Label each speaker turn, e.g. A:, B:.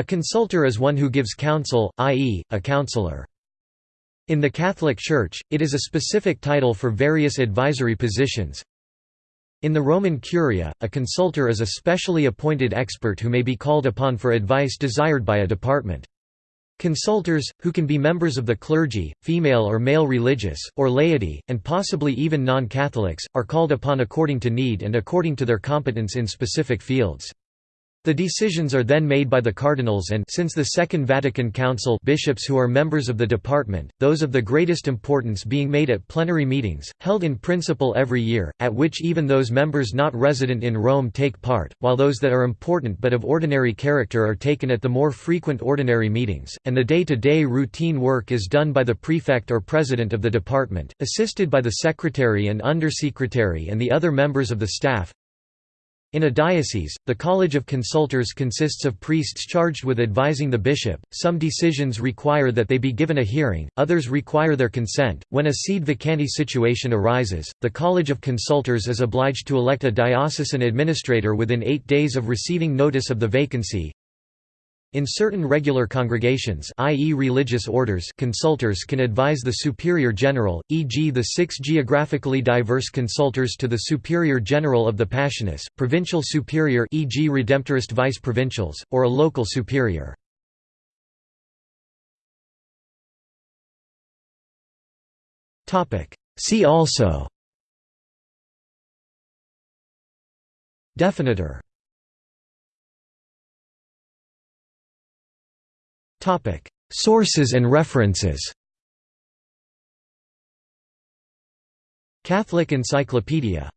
A: A consultor is one who gives counsel, i.e., a counselor. In the Catholic Church, it is a specific title for various advisory positions. In the Roman Curia, a consultor is a specially appointed expert who may be called upon for advice desired by a department. Consultors, who can be members of the clergy, female or male religious, or laity, and possibly even non-Catholics, are called upon according to need and according to their competence in specific fields. The decisions are then made by the cardinals and since the Second Vatican Council bishops who are members of the department, those of the greatest importance being made at plenary meetings, held in principle every year, at which even those members not resident in Rome take part, while those that are important but of ordinary character are taken at the more frequent ordinary meetings, and the day-to-day -day routine work is done by the prefect or president of the department, assisted by the secretary and undersecretary and the other members of the staff, in a diocese, the College of Consultors consists of priests charged with advising the bishop. Some decisions require that they be given a hearing, others require their consent. When a sede vacante situation arises, the College of Consultors is obliged to elect a diocesan administrator within eight days of receiving notice of the vacancy, in certain regular congregations i.e. religious orders consultors can advise the superior general, e.g. the six geographically diverse consultors to the superior general of the Passionists, provincial superior e.g. Redemptorist vice-provincials, or a local superior. See also Definitor Topic: Sources and references. Catholic Encyclopedia